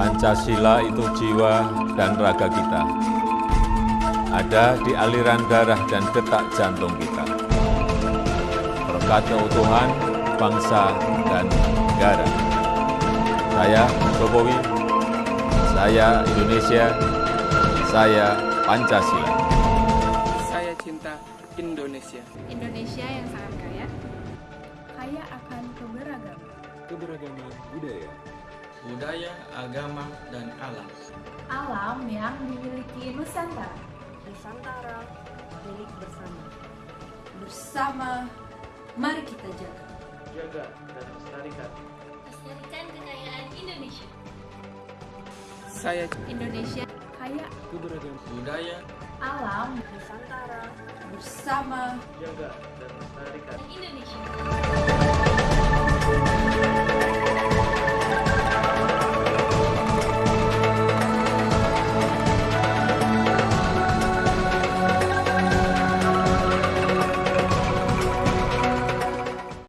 Pancasila itu jiwa dan raga kita. Ada di aliran darah dan detak jantung kita. Berkat keutuhan bangsa dan negara. Saya Jokowi, saya Indonesia, saya Pancasila. Saya cinta Indonesia. Indonesia yang sangat kaya, kaya akan keberagaman. keberagaman budaya, budaya, agama, dan alam. Alam yang dimiliki Nusantara. Nusantara milik bersama. Bersama, mari kita jaga. Jaga dan lestarikan. lestarikan kekayaan Indonesia. Saya Indonesia Kaya keberagaman Budaya, alam Nusantara bersama, jaga dan lestarikan. Indonesia.